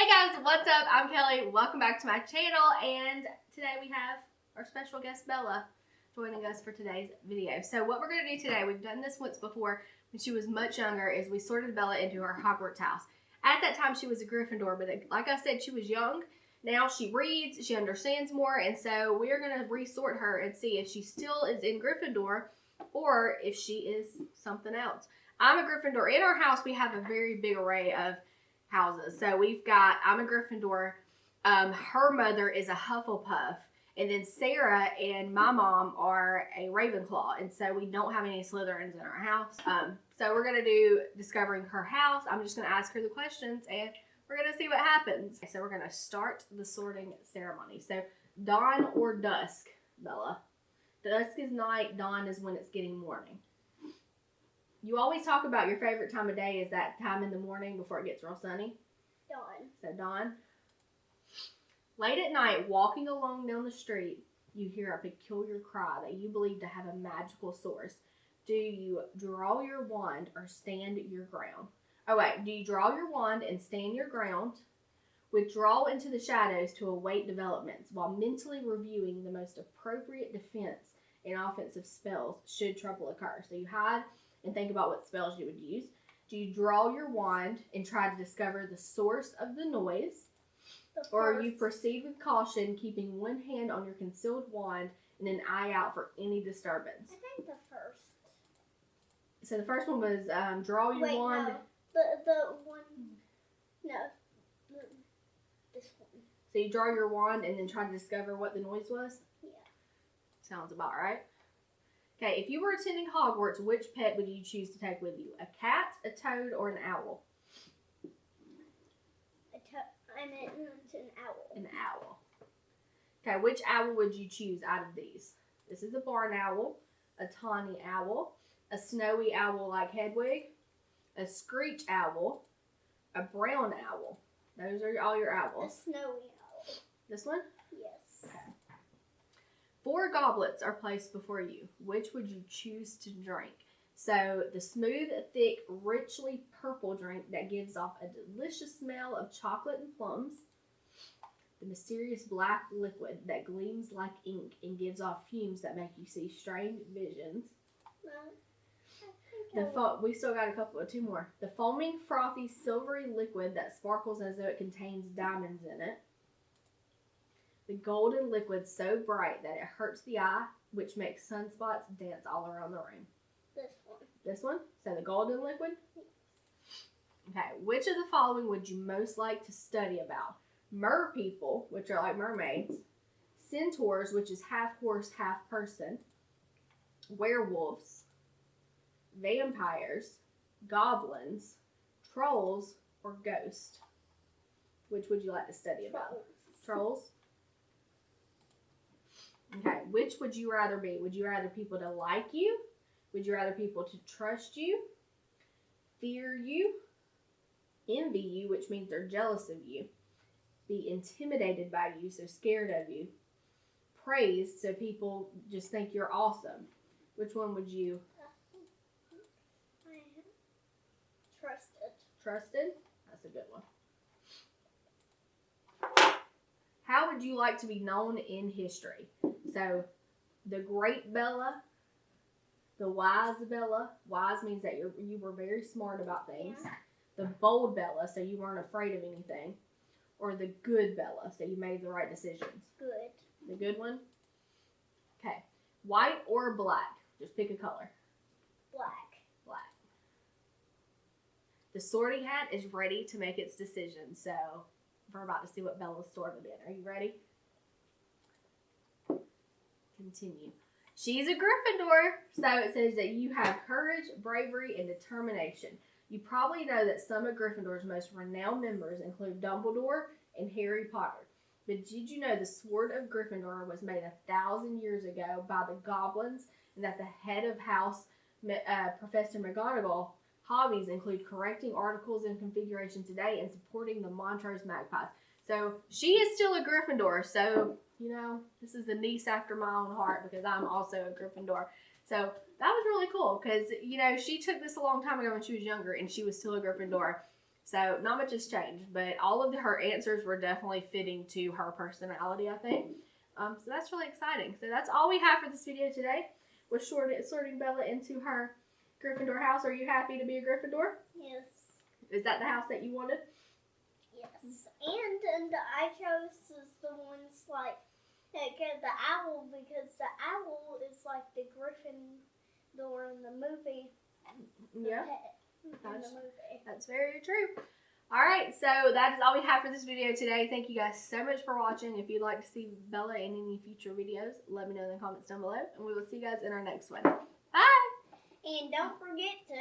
Hey guys, what's up? I'm Kelly. Welcome back to my channel and today we have our special guest Bella joining us for today's video. So what we're going to do today, we've done this once before when she was much younger, is we sorted Bella into her Hogwarts house. At that time she was a Gryffindor, but like I said, she was young. Now she reads, she understands more, and so we're going to resort her and see if she still is in Gryffindor or if she is something else. I'm a Gryffindor. In our house, we have a very big array of houses. So we've got, I'm a Gryffindor. Um, her mother is a Hufflepuff. And then Sarah and my mom are a Ravenclaw. And so we don't have any Slytherins in our house. Um, so we're going to do discovering her house. I'm just going to ask her the questions and we're going to see what happens. So we're going to start the sorting ceremony. So dawn or dusk, Bella? Dusk is night, dawn is when it's getting morning. You always talk about your favorite time of day is that time in the morning before it gets real sunny. Dawn. So dawn. Late at night, walking along down the street, you hear a peculiar cry that you believe to have a magical source. Do you draw your wand or stand your ground? Oh wait, do you draw your wand and stand your ground? Withdraw into the shadows to await developments while mentally reviewing the most appropriate defense and offensive spells should trouble occur. So you hide and think about what spells you would use. Do you draw your wand and try to discover the source of the noise? Or you proceed with caution, keeping one hand on your concealed wand and an eye out for any disturbance? I think the first. So the first one was um, draw your Wait, wand. no. The the one. No. This one. So you draw your wand and then try to discover what the noise was? Yeah. Sounds about right. Okay, if you were attending Hogwarts, which pet would you choose to take with you? A cat, a toad, or an owl? I meant an owl. An owl. Okay, which owl would you choose out of these? This is a barn owl, a tawny owl, a snowy owl like Hedwig, a screech owl, a brown owl. Those are all your owls. A snowy owl. This one? Four goblets are placed before you. Which would you choose to drink? So, the smooth, thick, richly purple drink that gives off a delicious smell of chocolate and plums. The mysterious black liquid that gleams like ink and gives off fumes that make you see strange visions. The we still got a couple two more. The foaming, frothy, silvery liquid that sparkles as though it contains diamonds in it. The golden liquid so bright that it hurts the eye, which makes sunspots dance all around the room. this one. This one, so the golden liquid. Okay, which of the following would you most like to study about? Mer people, which are like mermaids, centaurs, which is half horse, half person, werewolves, vampires, goblins, trolls, or ghosts. Which would you like to study about? Trolls. Trolls. Okay, which would you rather be? Would you rather people to like you? Would you rather people to trust you? Fear you? Envy you, which means they're jealous of you? Be intimidated by you, so scared of you? Praised, so people just think you're awesome? Which one would you I trust it. trusted? That's a good one. How would you like to be known in history? So, the great Bella, the wise Bella. Wise means that you you were very smart about things. Yeah. The bold Bella, so you weren't afraid of anything. Or the good Bella, so you made the right decisions. Good. The good one? Okay. White or black? Just pick a color. Black. Black. The sorting hat is ready to make its decision, so we're about to see what Bella's sorted in. Are you ready? Continue. She's a Gryffindor, so it says that you have courage, bravery, and determination. You probably know that some of Gryffindor's most renowned members include Dumbledore and Harry Potter. But did you know the sword of Gryffindor was made a thousand years ago by the goblins, and that the head of house uh, Professor McGonagall hobbies include correcting articles in Transfiguration Today and supporting the Montrose Magpies. So she is still a Gryffindor. So you know this is the niece after my own heart because I'm also a Gryffindor. So that was really cool because you know she took this a long time ago when she was younger and she was still a Gryffindor. So not much has changed, but all of her answers were definitely fitting to her personality, I think. Um, so that's really exciting. So that's all we have for this video today. Sorting, sorting Bella into her Gryffindor house. Are you happy to be a Gryffindor? Yes. Is that the house that you wanted? Yes. And and I chose is the ones like that get the owl because the owl is like the Gryffindor in the movie. Mm, the Yeah. That's- the movie. That's very true. All right, so that is all we have for this video today. Thank you guys so much for watching. If you'd like to see Bella in any future videos, let me know in the comments down below, and we will see you guys in our next one. And don't forget to